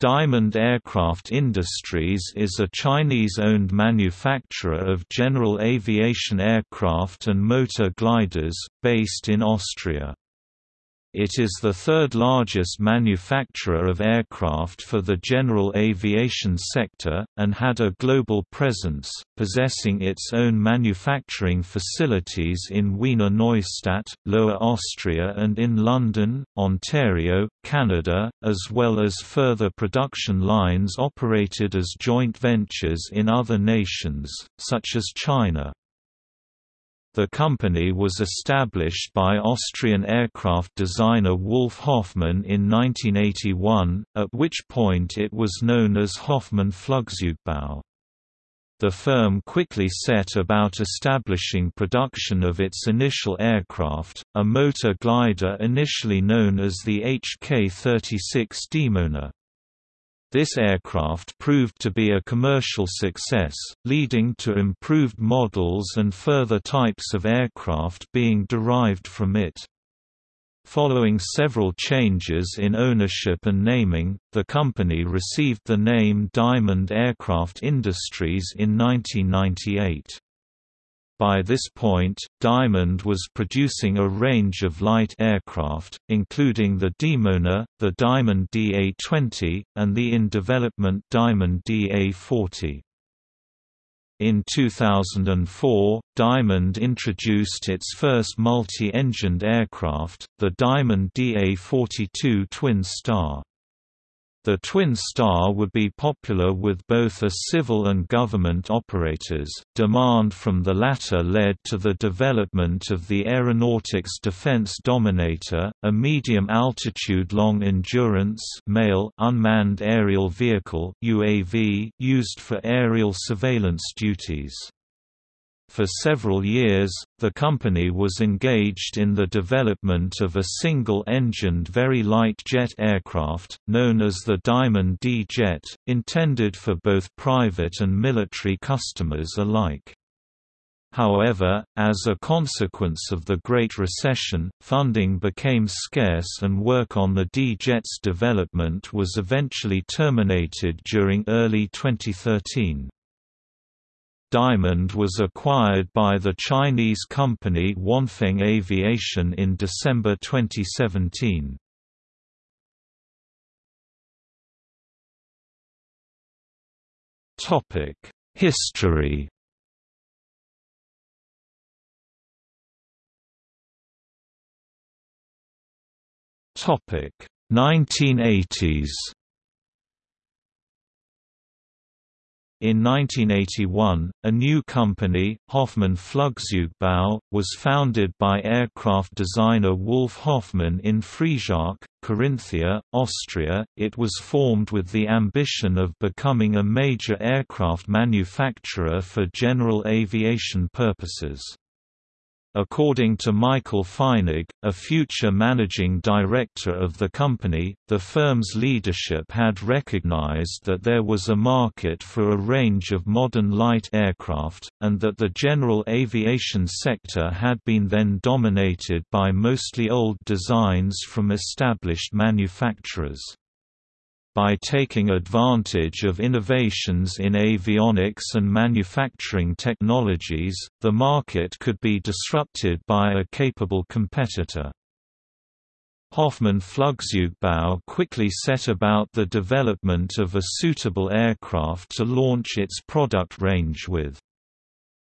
Diamond Aircraft Industries is a Chinese-owned manufacturer of general aviation aircraft and motor gliders, based in Austria. It is the third largest manufacturer of aircraft for the general aviation sector, and had a global presence, possessing its own manufacturing facilities in Wiener Neustadt, Lower Austria and in London, Ontario, Canada, as well as further production lines operated as joint ventures in other nations, such as China. The company was established by Austrian aircraft designer Wolf Hoffmann in 1981, at which point it was known as Hoffmann Flugzeugbau. The firm quickly set about establishing production of its initial aircraft, a motor glider initially known as the HK-36 Dimona. This aircraft proved to be a commercial success, leading to improved models and further types of aircraft being derived from it. Following several changes in ownership and naming, the company received the name Diamond Aircraft Industries in 1998. By this point, Diamond was producing a range of light aircraft, including the Dimona, the Diamond DA-20, and the in-development Diamond DA-40. In 2004, Diamond introduced its first multi-engined aircraft, the Diamond DA-42 Twin Star. The Twin Star would be popular with both a civil and government operators. Demand from the latter led to the development of the Aeronautics Defense Dominator, a medium-altitude long-endurance male unmanned aerial vehicle (UAV) used for aerial surveillance duties. For several years, the company was engaged in the development of a single-engined very light jet aircraft, known as the Diamond D-Jet, intended for both private and military customers alike. However, as a consequence of the Great Recession, funding became scarce and work on the D-Jet's development was eventually terminated during early 2013. Diamond was acquired by the Chinese company Wanfeng Aviation in December 2017. Topic: History Topic 1980s In 1981, a new company, Hoffmann Flugzeugbau, was founded by aircraft designer Wolf Hoffmann in Friesach, Carinthia, Austria. It was formed with the ambition of becoming a major aircraft manufacturer for general aviation purposes. According to Michael Feinig, a future managing director of the company, the firm's leadership had recognized that there was a market for a range of modern light aircraft, and that the general aviation sector had been then dominated by mostly old designs from established manufacturers. By taking advantage of innovations in avionics and manufacturing technologies, the market could be disrupted by a capable competitor. Hoffmann Flugzeugbau quickly set about the development of a suitable aircraft to launch its product range with.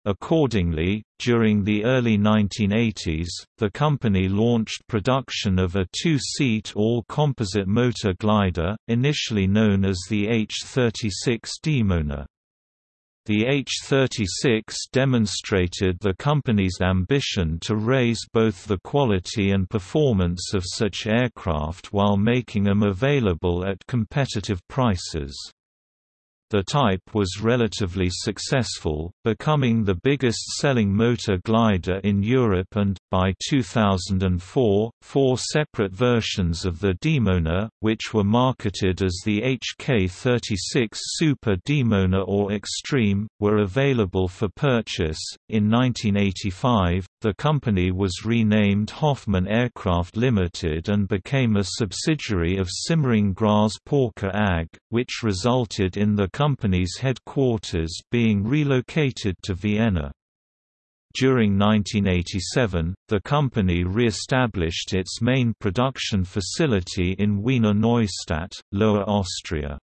Accordingly, during the early 1980s, the company launched production of a two-seat all-composite motor glider, initially known as the H-36 Dimona. The H-36 demonstrated the company's ambition to raise both the quality and performance of such aircraft while making them available at competitive prices. The type was relatively successful, becoming the biggest-selling motor glider in Europe and, by 2004, four separate versions of the Dimona, which were marketed as the HK36 Super Dimona or Extreme, were available for purchase. In 1985, the company was renamed Hoffmann Aircraft Limited and became a subsidiary of Simmering Gras Porker AG, which resulted in the company's headquarters being relocated to Vienna. During 1987, the company re-established its main production facility in Wiener Neustadt, Lower Austria.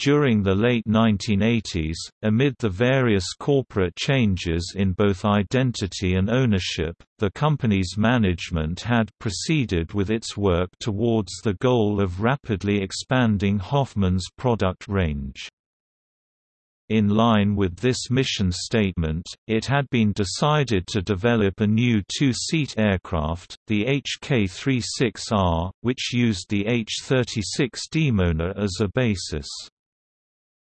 During the late 1980s, amid the various corporate changes in both identity and ownership, the company's management had proceeded with its work towards the goal of rapidly expanding Hoffmann's product range. In line with this mission statement, it had been decided to develop a new two-seat aircraft, the HK-36R, which used the H-36 Dimona as a basis.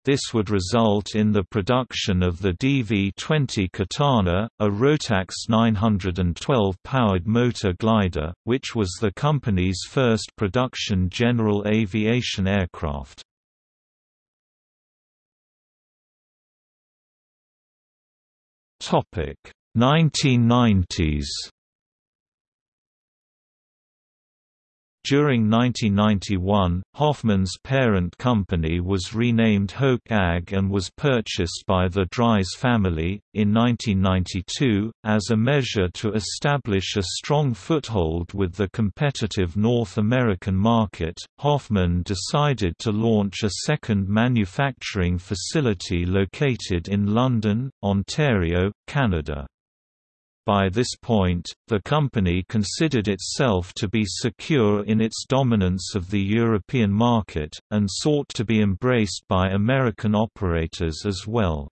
This would result in the production of the DV-20 Katana, a Rotax 912-powered motor glider, which was the company's first production general aviation aircraft. Topic 1990s During 1991, Hoffmann's parent company was renamed HOAC AG and was purchased by the Dries family, in 1992, as a measure to establish a strong foothold with the competitive North American market. Hoffmann decided to launch a second manufacturing facility located in London, Ontario, Canada. By this point, the company considered itself to be secure in its dominance of the European market, and sought to be embraced by American operators as well.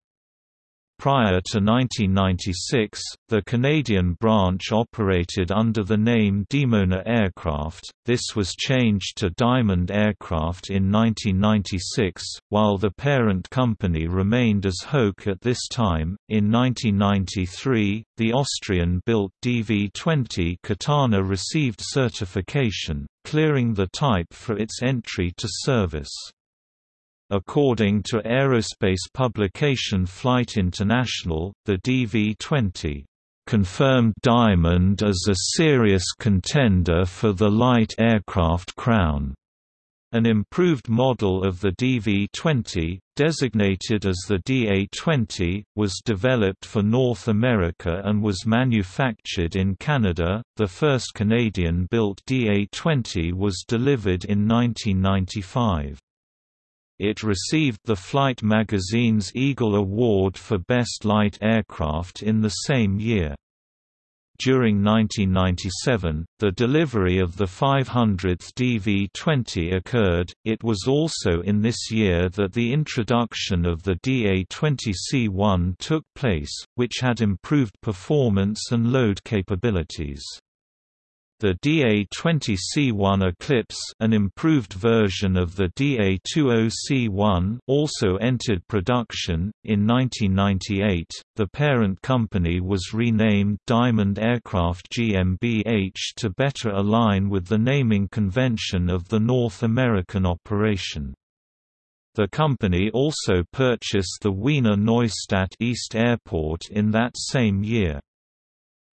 Prior to 1996, the Canadian branch operated under the name Dimona Aircraft, this was changed to Diamond Aircraft in 1996, while the parent company remained as HOAC at this time. In 1993, the Austrian built DV 20 Katana received certification, clearing the type for its entry to service. According to aerospace publication Flight International, the DV-20 confirmed Diamond as a serious contender for the light aircraft crown. An improved model of the DV-20, designated as the DA-20, was developed for North America and was manufactured in Canada. The first Canadian-built DA-20 was delivered in 1995. It received the Flight magazine's Eagle Award for Best Light Aircraft in the same year. During 1997, the delivery of the 500th DV-20 occurred. It was also in this year that the introduction of the DA-20C1 took place, which had improved performance and load capabilities. The DA-20C1 Eclipse an improved version of the DA-20C1 also entered production. In 1998, the parent company was renamed Diamond Aircraft GmbH to better align with the naming convention of the North American operation. The company also purchased the Wiener Neustadt East Airport in that same year.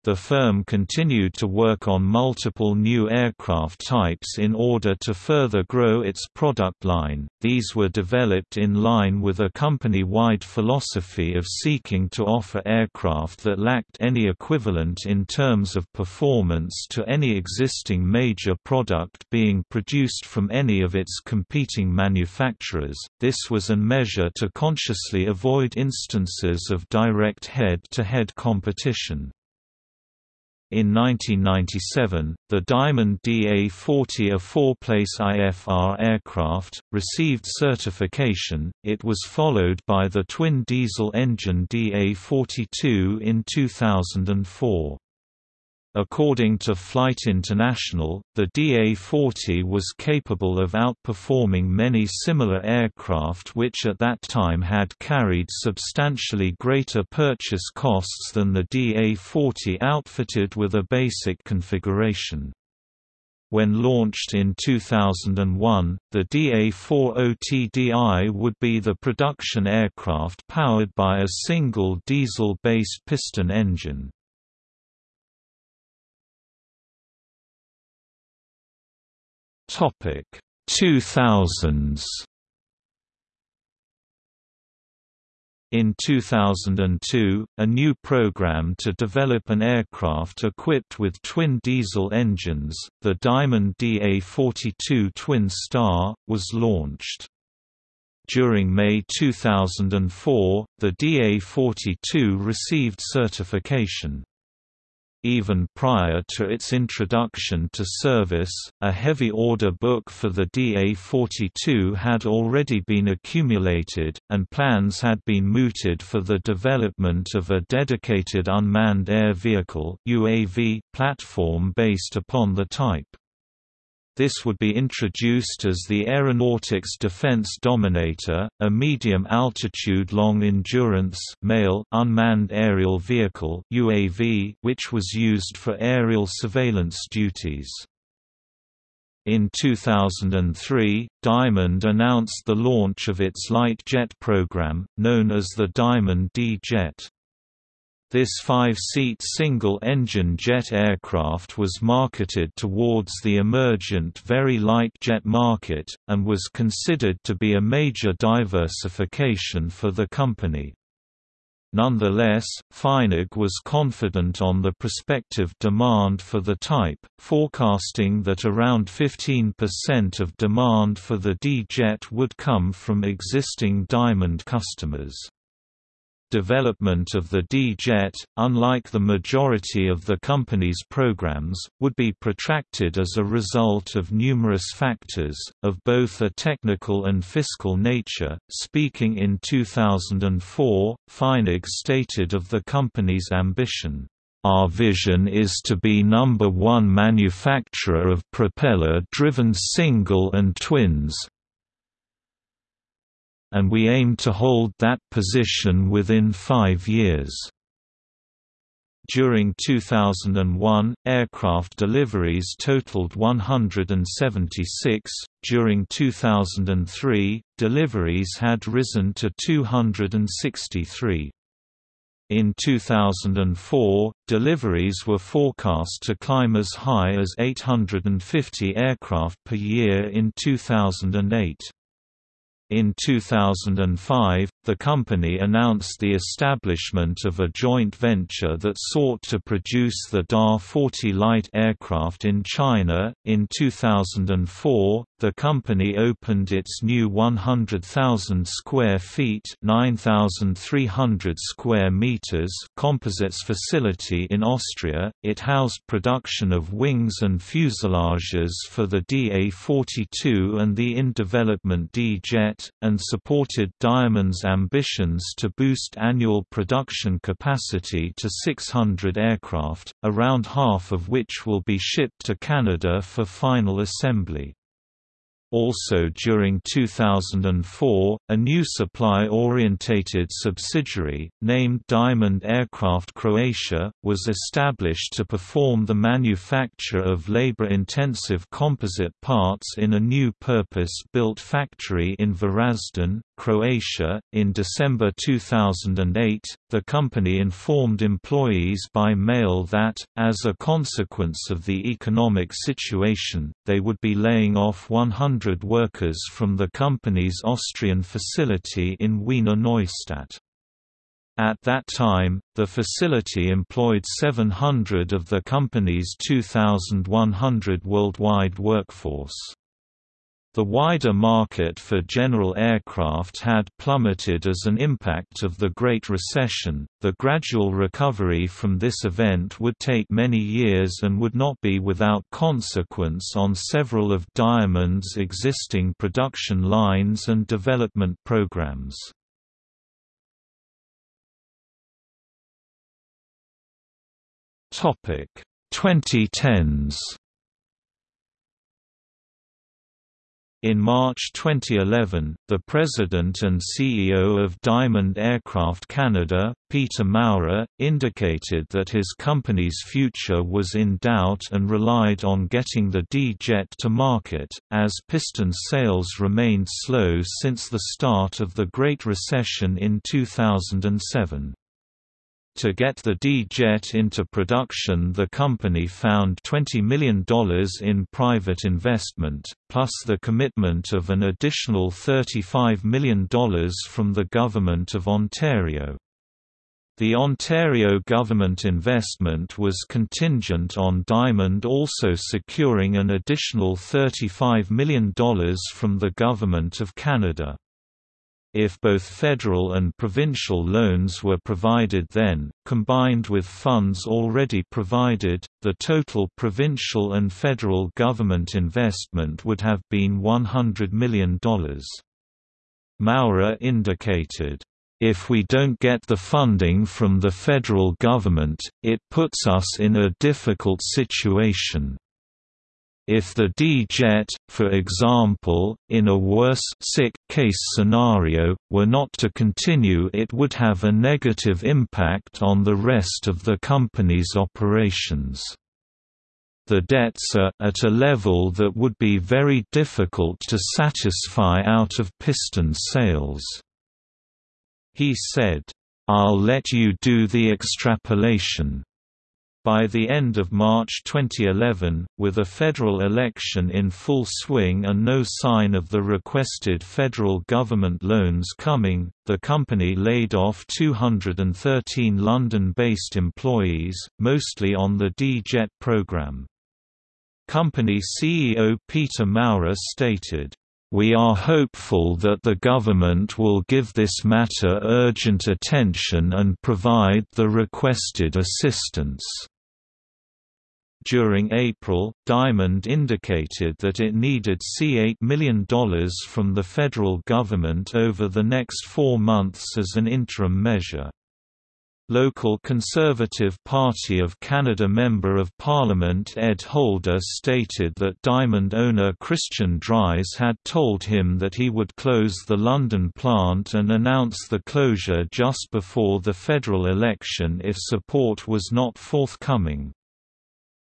The firm continued to work on multiple new aircraft types in order to further grow its product line. These were developed in line with a company wide philosophy of seeking to offer aircraft that lacked any equivalent in terms of performance to any existing major product being produced from any of its competing manufacturers. This was a measure to consciously avoid instances of direct head to head competition. In 1997, the Diamond DA-40 a four-place IFR aircraft, received certification, it was followed by the twin diesel engine DA-42 in 2004. According to Flight International, the DA-40 was capable of outperforming many similar aircraft which at that time had carried substantially greater purchase costs than the DA-40 outfitted with a basic configuration. When launched in 2001, the DA-40TDI would be the production aircraft powered by a single diesel-based piston engine. Topic 2000s In 2002, a new program to develop an aircraft equipped with twin diesel engines, the Diamond DA-42 Twin Star, was launched. During May 2004, the DA-42 received certification. Even prior to its introduction to service, a heavy order book for the DA-42 had already been accumulated, and plans had been mooted for the development of a dedicated unmanned air vehicle UAV platform based upon the type. This would be introduced as the Aeronautics Defense Dominator, a medium-altitude long-endurance unmanned aerial vehicle UAV, which was used for aerial surveillance duties. In 2003, Diamond announced the launch of its light jet program, known as the Diamond D-Jet. This five-seat single-engine jet aircraft was marketed towards the emergent very light jet market, and was considered to be a major diversification for the company. Nonetheless, Feinig was confident on the prospective demand for the type, forecasting that around 15% of demand for the D-Jet would come from existing Diamond customers. Development of the D-Jet, unlike the majority of the company's programs, would be protracted as a result of numerous factors, of both a technical and fiscal nature. Speaking in 2004, Feinig stated of the company's ambition, our vision is to be number one manufacturer of propeller-driven single and twins, and we aim to hold that position within five years. During 2001, aircraft deliveries totaled 176. During 2003, deliveries had risen to 263. In 2004, deliveries were forecast to climb as high as 850 aircraft per year in 2008. In 2005, the company announced the establishment of a joint venture that sought to produce the DA-40 light aircraft in China. In 2004, the company opened its new 100,000 square feet (9,300 square meters) composites facility in Austria. It housed production of wings and fuselages for the DA-42 and the in-development And supported Diamond's ambitions to boost annual production capacity to 600 aircraft, around half of which will be shipped to Canada for final assembly. Also during 2004, a new supply-orientated subsidiary, named Diamond Aircraft Croatia, was established to perform the manufacture of labor-intensive composite parts in a new purpose-built factory in Varazdin, Croatia. In December 2008, the company informed employees by mail that, as a consequence of the economic situation, they would be laying off 100 workers from the company's Austrian facility in Wiener Neustadt. At that time, the facility employed 700 of the company's 2,100 worldwide workforce. The wider market for general aircraft had plummeted as an impact of the Great Recession. The gradual recovery from this event would take many years and would not be without consequence on several of Diamond's existing production lines and development programs. Topic 2010s In March 2011, the president and CEO of Diamond Aircraft Canada, Peter Maurer, indicated that his company's future was in doubt and relied on getting the D-Jet to market, as piston sales remained slow since the start of the Great Recession in 2007. To get the D-Jet into production the company found $20 million in private investment, plus the commitment of an additional $35 million from the Government of Ontario. The Ontario government investment was contingent on Diamond also securing an additional $35 million from the Government of Canada. If both federal and provincial loans were provided then, combined with funds already provided, the total provincial and federal government investment would have been $100 million. Maurer indicated, if we don't get the funding from the federal government, it puts us in a difficult situation. If the D-jet, for example, in a worse sick case scenario, were not to continue it would have a negative impact on the rest of the company's operations. The debts are at a level that would be very difficult to satisfy out of piston sales. He said, I'll let you do the extrapolation. By the end of March 2011, with a federal election in full swing and no sign of the requested federal government loans coming, the company laid off 213 London-based employees, mostly on the D-Jet program. Company CEO Peter Maurer stated, we are hopeful that the government will give this matter urgent attention and provide the requested assistance. During April, Diamond indicated that it needed C$8 million from the federal government over the next four months as an interim measure. Local Conservative Party of Canada Member of Parliament Ed Holder stated that Diamond owner Christian Dries had told him that he would close the London plant and announce the closure just before the federal election if support was not forthcoming.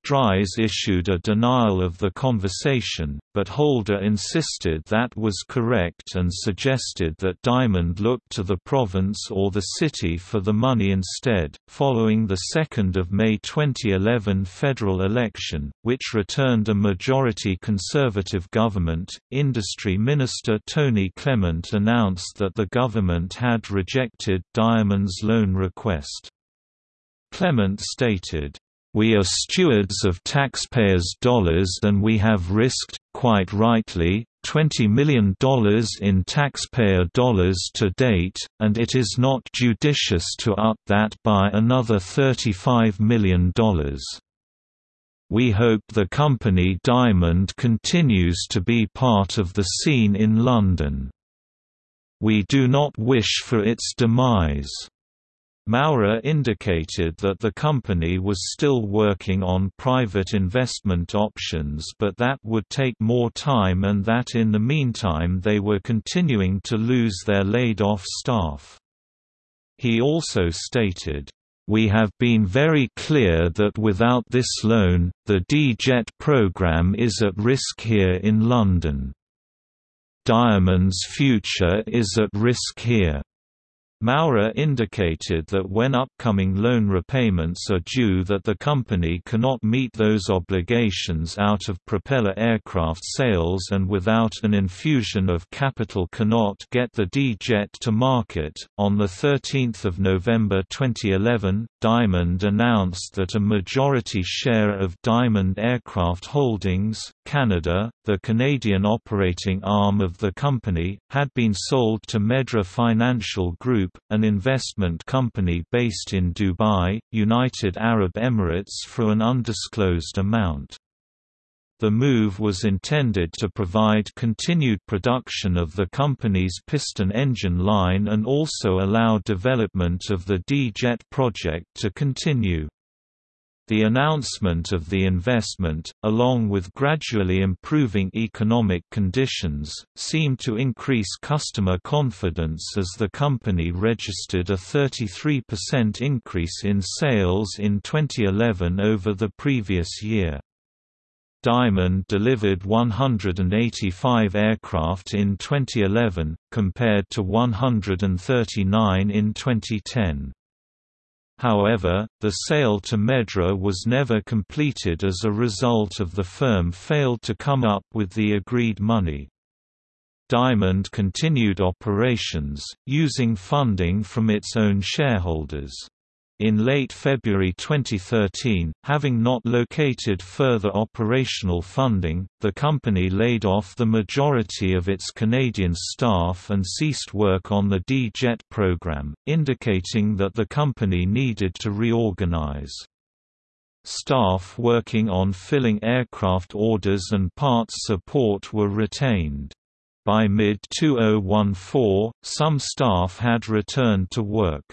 Dries issued a denial of the conversation, but Holder insisted that was correct and suggested that Diamond look to the province or the city for the money instead. Following the 2nd of May 2011 federal election, which returned a majority conservative government, Industry Minister Tony Clement announced that the government had rejected Diamond's loan request. Clement stated, we are stewards of taxpayers' dollars and we have risked, quite rightly, $20 million in taxpayer dollars to date, and it is not judicious to up that by another $35 million. We hope the company Diamond continues to be part of the scene in London. We do not wish for its demise. Maurer indicated that the company was still working on private investment options but that would take more time and that in the meantime they were continuing to lose their laid-off staff. He also stated, we have been very clear that without this loan, the D-Jet program is at risk here in London. Diamond's future is at risk here. Maurer indicated that when upcoming loan repayments are due that the company cannot meet those obligations out of propeller aircraft sales and without an infusion of capital cannot get the D-Jet to market. On the 13th of November 2011, Diamond announced that a majority share of Diamond Aircraft Holdings, Canada, the Canadian operating arm of the company, had been sold to Medra Financial Group, an investment company based in Dubai, United Arab Emirates for an undisclosed amount. The move was intended to provide continued production of the company's piston engine line and also allow development of the D-Jet project to continue. The announcement of the investment, along with gradually improving economic conditions, seemed to increase customer confidence as the company registered a 33% increase in sales in 2011 over the previous year. Diamond delivered 185 aircraft in 2011, compared to 139 in 2010. However, the sale to Medra was never completed as a result of the firm failed to come up with the agreed money. Diamond continued operations, using funding from its own shareholders. In late February 2013, having not located further operational funding, the company laid off the majority of its Canadian staff and ceased work on the D-Jet program, indicating that the company needed to reorganize. Staff working on filling aircraft orders and parts support were retained. By mid-2014, some staff had returned to work.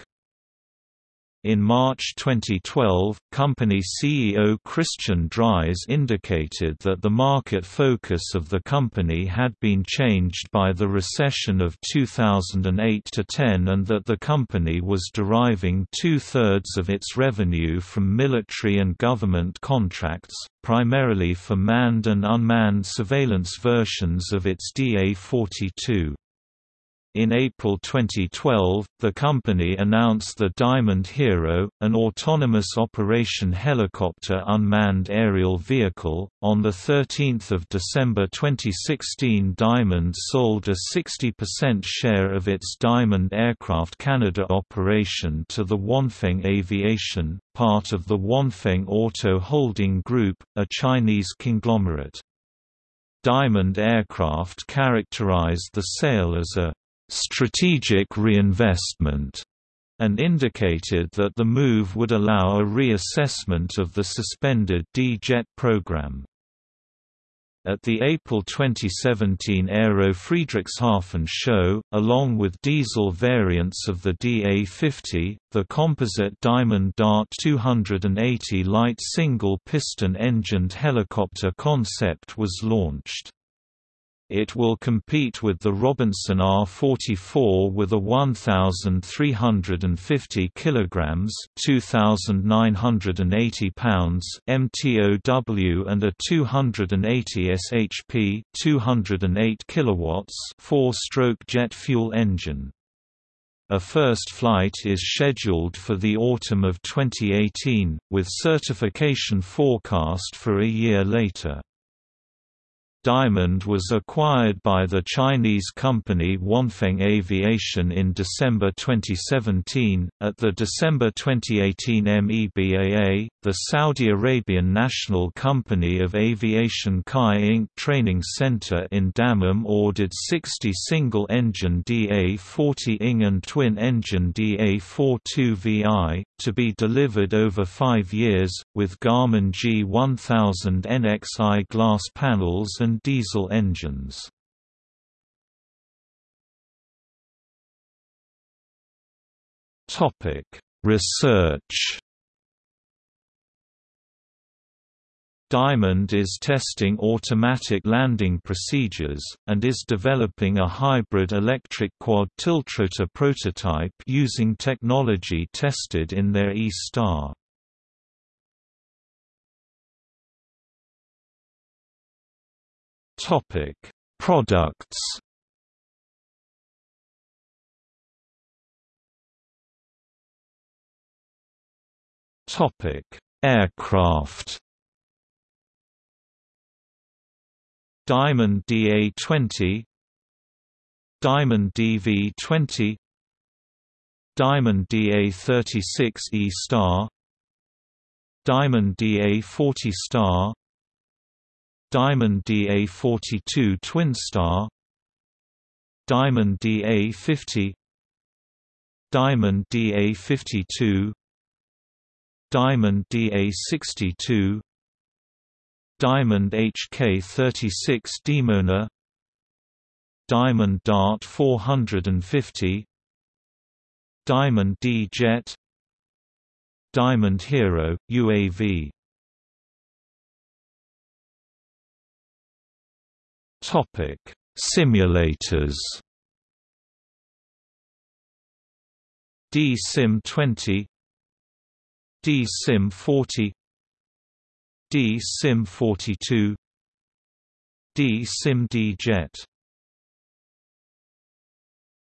In March 2012, company CEO Christian Dries indicated that the market focus of the company had been changed by the recession of 2008–10 and that the company was deriving two-thirds of its revenue from military and government contracts, primarily for manned and unmanned surveillance versions of its DA-42. In April 2012, the company announced the Diamond Hero, an autonomous operation helicopter unmanned aerial vehicle. On the 13th of December 2016, Diamond sold a 60% share of its Diamond Aircraft Canada operation to the Wanfeng Aviation, part of the Wanfeng Auto Holding Group, a Chinese conglomerate. Diamond Aircraft characterized the sale as a strategic reinvestment, and indicated that the move would allow a reassessment of the suspended D-Jet program. At the April 2017 Aero Friedrichshafen show, along with diesel variants of the DA50, the composite Diamond Dart 280 light single-piston engined helicopter concept was launched. It will compete with the Robinson R44 with a 1350 kilograms, 2980 pounds MTOW and a 280 shp, 208 kilowatts, four-stroke jet fuel engine. A first flight is scheduled for the autumn of 2018, with certification forecast for a year later. Diamond was acquired by the Chinese company Wanfeng Aviation in December 2017. At the December 2018 MEBAA, the Saudi Arabian national company of aviation Kai Inc. training center in Dammam ordered 60 single engine DA 40 ING and twin engine DA 42 VI, to be delivered over five years, with Garmin G1000 NXI glass panels and and diesel engines. Topic: Research. Diamond is testing automatic landing procedures, and is developing a hybrid electric quad tiltrotor prototype using technology tested in their E-Star. Topic: Products. Topic: Aircraft. Diamond DA-20 Diamond DV-20 Diamond DA-36 E-Star Diamond DA-40 Star Diamond DA42 Twin Star. Diamond DA50 Diamond DA52 Diamond DA62 Diamond HK36 Dimona. Diamond Dart 450 Diamond D-Jet Diamond Hero, UAV Simulators. D-Sim 20 D-Sim 40 D-Sim 42 D-Sim D-Jet